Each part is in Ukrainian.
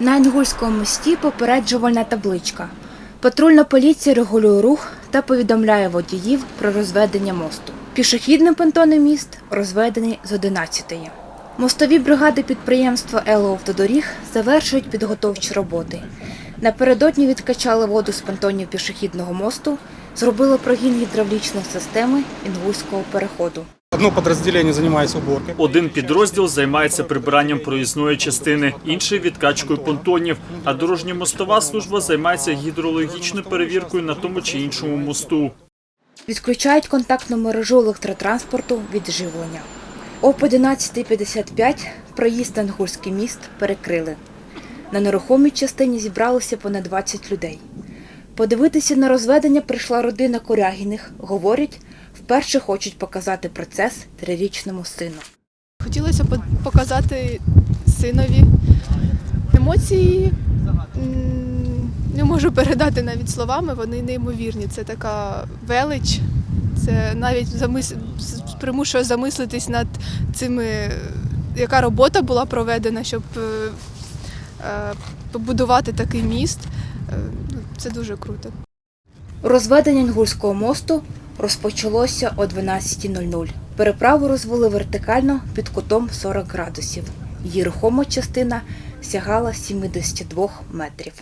На Інгульському мості попереджувальна табличка. Патрульна поліція регулює рух та повідомляє водіїв про розведення мосту. Пішохідний понтонний міст розведений з 11-ї. Мостові бригади підприємства «Елоавтодоріг» завершують підготовчі роботи. Напередодні відкачали воду з понтонів пішохідного мосту, зробили прогін гідравлічної системи Інгульського переходу. Одно подразделение занимается уборкой. Один підрозділ займається прибиранням проїзної частини, інший відкачкою понтонів. А дорожньо-мостова служба займається гідрологічною перевіркою на тому чи іншому мосту. Відключають контактну мережу електротранспорту від живлення. Об 11.55 проїзд на Інгульський міст перекрили. На нерухомій частині зібралося понад 20 людей. Подивитися на розведення прийшла родина Корягіних. Говорять, вперше хочуть показати процес трирічному сину. Хотілося показати синові емоції. Не можу передати навіть словами, вони неймовірні. Це така велич. Це навіть замис... примушує замислитись над цими, яка робота була проведена, щоб е, е, побудувати такий міст. Е, ну, Це дуже круто. Розведення Інгульського мосту розпочалося о 12.00. Переправу розвели вертикально під кутом 40 градусів. Її рухома частина сягала 72 метрів.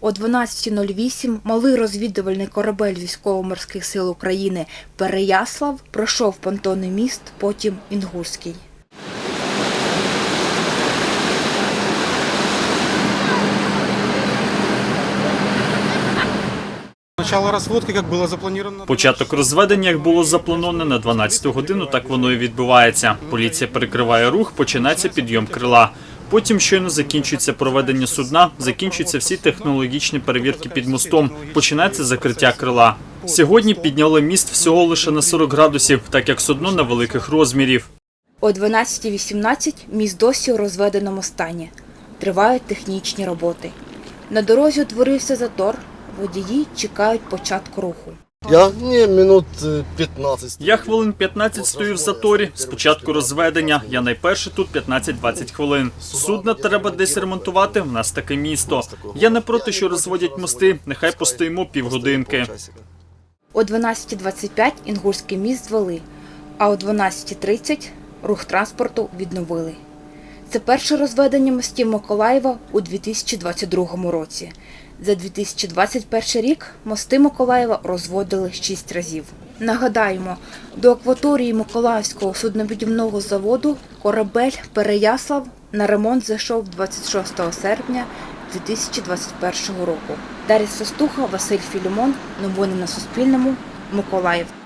О 12.08 малий розвідувальний корабель Військово-морських сил України Переяслав пройшов понтонний міст, потім Інгульський. Начало разводки, как было запланировано. Початок розведення, як було заплановано на 12 годину, так воно і відбувається. Поліція перекриває рух, починається підйом крила. Потім щойно закінчується проведення судна, закінчуються всі технологічні перевірки під мостом. Починається закриття крила. Сьогодні підняли міст всього лише на 40 градусів, так як судно невеликих розмірів. О 12.18 міст досі у розведеному стані. Тривають технічні роботи. На дорозі утворився затор. Водії чекають початку руху. Я не минут е, 15. Я хвилин 15 стою в заторі. Спочатку розведення. Я найперше тут 15-20 хвилин. Судна треба десь ремонтувати. В нас таке місто. Я не проти, що розводять мости. Нехай постоїмо півгодинки. О 12.25 Інгульський міст звели, а о 12.30 рух транспорту відновили. Це перше розведення мостів Миколаєва у 2022 році. За 2021 рік мости Миколаєва розводили 6 разів. Нагадаємо, до акваторії Миколаївського суднобудівного заводу корабель Переяслав на ремонт зайшов 26 серпня 2021 року. Дар'я Состуха, Василь Філімон. Новини на Суспільному. Миколаїв.